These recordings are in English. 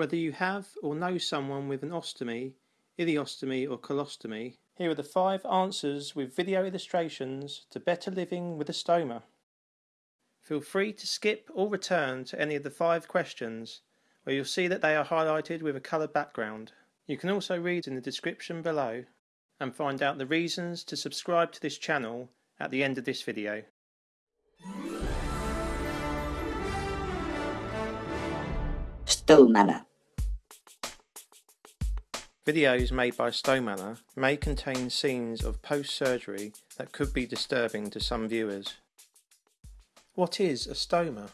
Whether you have or know someone with an ostomy, ileostomy or colostomy, here are the five answers with video illustrations to better living with a stoma. Feel free to skip or return to any of the five questions where you'll see that they are highlighted with a coloured background. You can also read in the description below and find out the reasons to subscribe to this channel at the end of this video. Stomana. Videos made by Stomana may contain scenes of post-surgery that could be disturbing to some viewers. What is a stoma?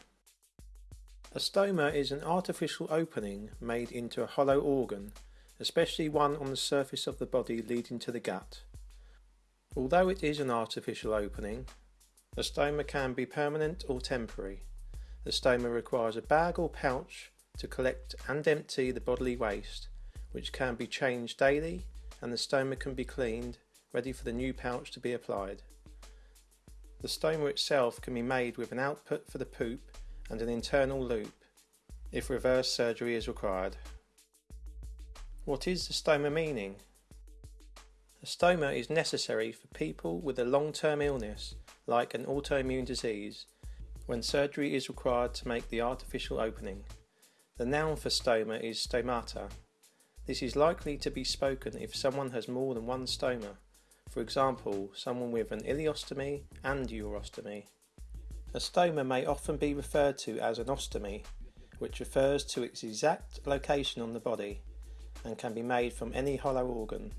A stoma is an artificial opening made into a hollow organ, especially one on the surface of the body leading to the gut. Although it is an artificial opening, a stoma can be permanent or temporary. The stoma requires a bag or pouch to collect and empty the bodily waste, which can be changed daily and the stoma can be cleaned, ready for the new pouch to be applied. The stoma itself can be made with an output for the poop and an internal loop, if reverse surgery is required. What is the stoma meaning? A stoma is necessary for people with a long-term illness, like an autoimmune disease, when surgery is required to make the artificial opening. The noun for stoma is stomata. This is likely to be spoken if someone has more than one stoma, for example, someone with an ileostomy and urostomy. A stoma may often be referred to as an ostomy, which refers to its exact location on the body and can be made from any hollow organ.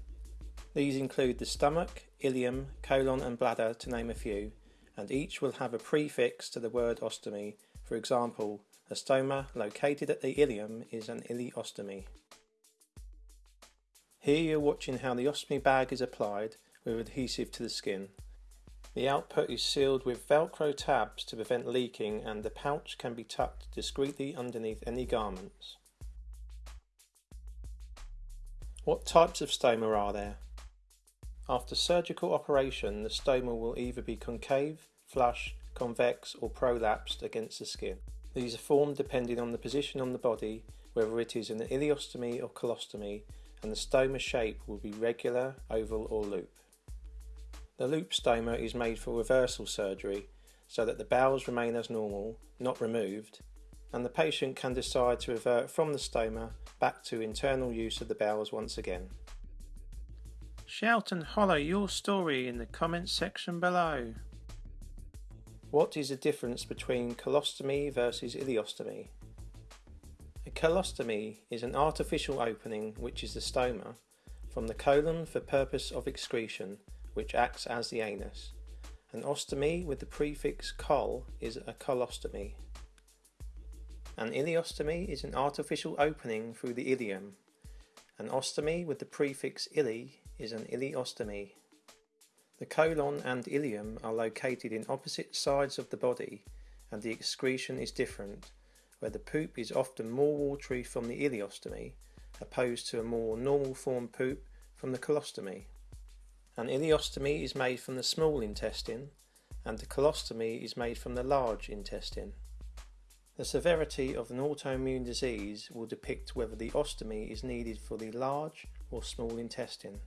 These include the stomach, ileum, colon and bladder to name a few, and each will have a prefix to the word ostomy. For example, a stoma located at the ileum is an ileostomy. Here you're watching how the ostomy bag is applied with adhesive to the skin. The output is sealed with velcro tabs to prevent leaking and the pouch can be tucked discreetly underneath any garments. What types of stoma are there? After surgical operation the stoma will either be concave, flush, convex or prolapsed against the skin. These are formed depending on the position on the body, whether it is an ileostomy or colostomy, and the stoma shape will be regular, oval or loop. The loop stoma is made for reversal surgery so that the bowels remain as normal, not removed, and the patient can decide to revert from the stoma back to internal use of the bowels once again. Shout and holler your story in the comments section below. What is the difference between colostomy versus ileostomy? Colostomy is an artificial opening, which is the stoma, from the colon for purpose of excretion which acts as the anus. An ostomy with the prefix col is a colostomy. An ileostomy is an artificial opening through the ileum. An ostomy with the prefix ile is an ileostomy. The colon and ileum are located in opposite sides of the body and the excretion is different, where the poop is often more watery from the ileostomy opposed to a more normal form poop from the colostomy. An ileostomy is made from the small intestine and the colostomy is made from the large intestine. The severity of an autoimmune disease will depict whether the ostomy is needed for the large or small intestine.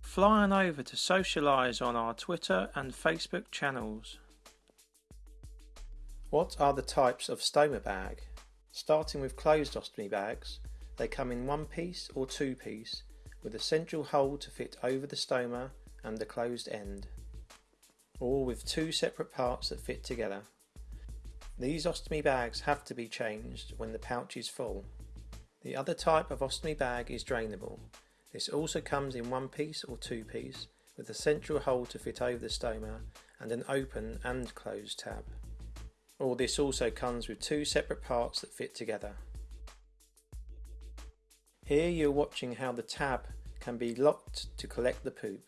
Fly on over to socialise on our Twitter and Facebook channels. What are the types of stoma bag? Starting with closed ostomy bags, they come in one piece or two piece with a central hole to fit over the stoma and the closed end, or with two separate parts that fit together. These ostomy bags have to be changed when the pouch is full. The other type of ostomy bag is drainable. This also comes in one piece or two piece with a central hole to fit over the stoma and an open and closed tab. Or this also comes with two separate parts that fit together. Here you're watching how the tab can be locked to collect the poop.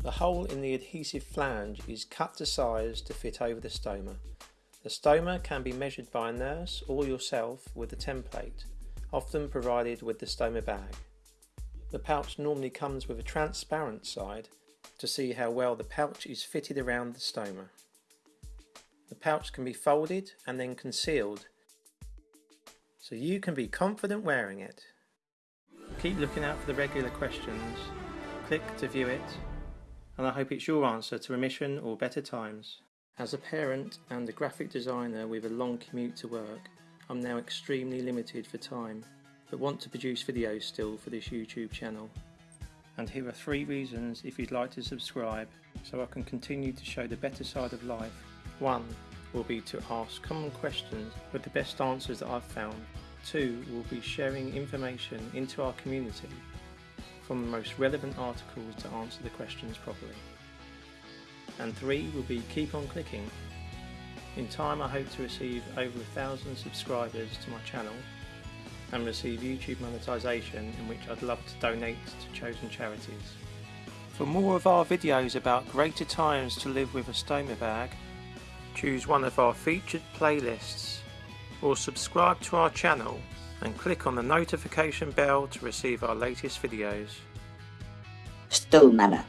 The hole in the adhesive flange is cut to size to fit over the stoma. The stoma can be measured by a nurse or yourself with a template, often provided with the stoma bag. The pouch normally comes with a transparent side to see how well the pouch is fitted around the stoma. The pouch can be folded and then concealed so you can be confident wearing it. Keep looking out for the regular questions, click to view it, and I hope it's your answer to remission or better times. As a parent and a graphic designer with a long commute to work, I'm now extremely limited for time, but want to produce videos still for this YouTube channel. And here are three reasons if you'd like to subscribe, so I can continue to show the better side of life. 1 will be to ask common questions with the best answers that I've found. Two will be sharing information into our community from the most relevant articles to answer the questions properly. And three will be keep on clicking. In time I hope to receive over a thousand subscribers to my channel and receive YouTube monetization in which I'd love to donate to chosen charities. For more of our videos about greater times to live with a stoma bag, choose one of our featured playlists or subscribe to our channel and click on the notification bell to receive our latest videos. Sto Mama.